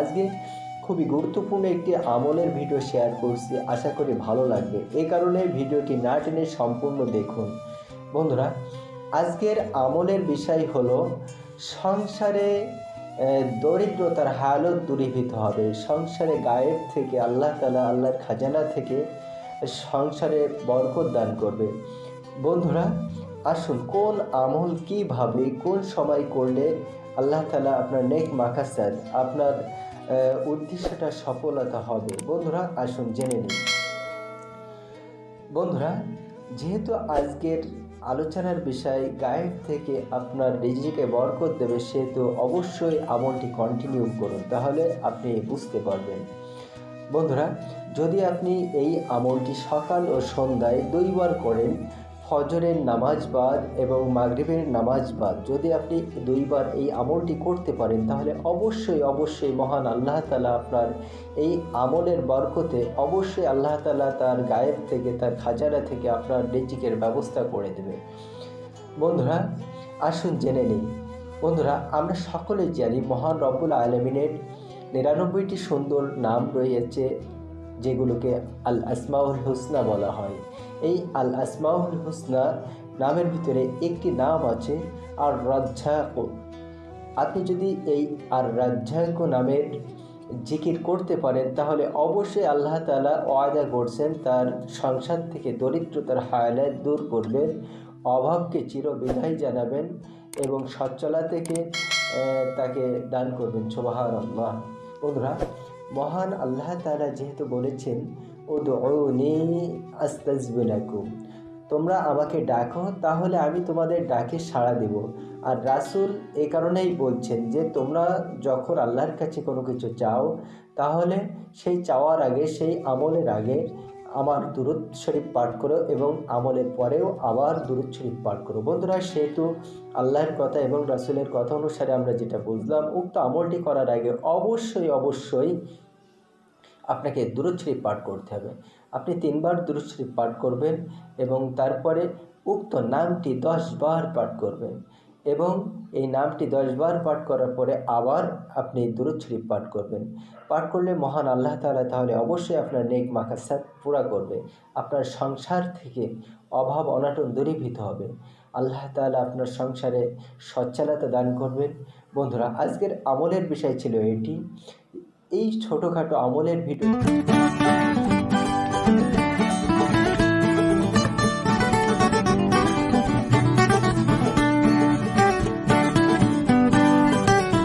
আজকে খুবই গুরুত্বপূর্ণ একটি আমলের ভিডিও শেয়ার করছি। আশা করি ভালো লাগবে। এ কারণে ভিডিওটি না টেনে সম্পূর্ণ দেখুন। বন্ধুরা, আজকের আমলের বিষয় হলো, সংসারে দরিদ্রতার হালত দূরীভূত হবে। সংসারে গায়েব থেকে আল্লাহ তালা আল্লাহর খাজানা থেকে সংসারে বরকত দান করবে। বন্ধুরা আসুন, কোন আমল কীভাবে, কোন সময় করলে আল্লাহ তালা আপনার নেক মাকাসাদ, আপনার উদ্দেশ্যটা সফলতা হবে? বন্ধুরা, আসুন জেনে নিন বন্ধুরা, যেহেতু আজকের আলোচনার বিষয় গায়েব থেকে আপনার রিজিকে বরকত দেবে, সেহেতু অবশ্যই আমলটি কন্টিনিউ করুন, তাহলে আপনি বুঝতে পারবেন। বন্ধুরা, যদি আপনি এই আমলটি সকাল ও সন্ধ্যায় দুইবার করেন ফজরের নামাজ বাদ এবং মাগরিবের নামাজ বাদ যদি আপনি দুইবার এই আমলটি করতে পারেন, তাহলে অবশ্যই অবশ্যই মহান আল্লাহ তালা আপনার এই আমলের বরকতে অবশ্যই আল্লাহ তালা তার গায়েব থেকে, তার খাজানা থেকে আপনার রিজিকের ব্যবস্থা করে দেবে। বন্ধুরা, আসুন জেনে নিই। বন্ধুরা, আমরা সকলেই জানি মহান রব্বুল আলমিনের নিরানব্বইটি সুন্দর নাম রয়েছে। যেগুলোকে আল আসমাউল হুসনা বলা হয়। এই আল আসমাউল হুসনা নামের ভিতরে একটি নাম আছে আর রাজ্জাক আপনি যদি এই আর রাজ্জাক নামের জিকির করতে পারেন, তাহলে অবশ্যই আল্লাহ তালা ওয়াদা করছেন, তার সংসার থেকে দরিদ্রতার হায়ালাত দূর করবেন, অভাবকে চির বিদায় জানাবেন এবং সচ্ছলা থেকে তাকে দান করবেন। সোবাহার আল্লাহ বন্ধুরা মহান আল্লাহ তারা যেহেতু বলেছেন ও দৌনি আস্তাজবিলাকুম। তোমরা আমাকে ডাকো, তাহলে আমি তোমাদের ডাকে সাড়া দেব। আর রাসুল এ কারণেই বলছেন যে, তোমরা যখন আল্লাহর কাছে কোনো কিছু চাও, তাহলে সেই চাওয়ার আগে, সেই আমলের আগে আমার দুরুদ শরীফ পাঠ করো এবং আমলের পরেও আবার দুরুদ শরীফ পাঠ করো। বন্ধুরা, সেহেতু আল্লাহর কথা এবং রাসুলের কথা অনুসারে আমরা যেটা বুঝলাম, উক্ত আমলটি করার আগে অবশ্যই অবশ্যই আপনাকে দুরুদ শরীফ পাঠ করতে হবে। আপনি তিনবার দুরুদ শরীফ পাঠ করবেন এবং তারপরে উক্ত নামটি দশ বার পাঠ করবেন। এবং এই নামটি দশবার পাঠ করার পরে আবার আপনি দুরুদ শরীফ পাঠ করবেন। পাঠ করলে মহান আল্লাহ তাআলা তাহলে অবশ্যই আপনার নেক মাকাসাদ পুরা করবে। আপনার সংসার থেকে অভাব অনাটন দূরীভূত হবে। আল্লাহ তালা আপনার সংসারে সচ্ছলতা দান করবেন। বন্ধুরা, আজকের আমলের বিষয় ছিল এটি। এই ছোটোখাটো আমলের ভিডিও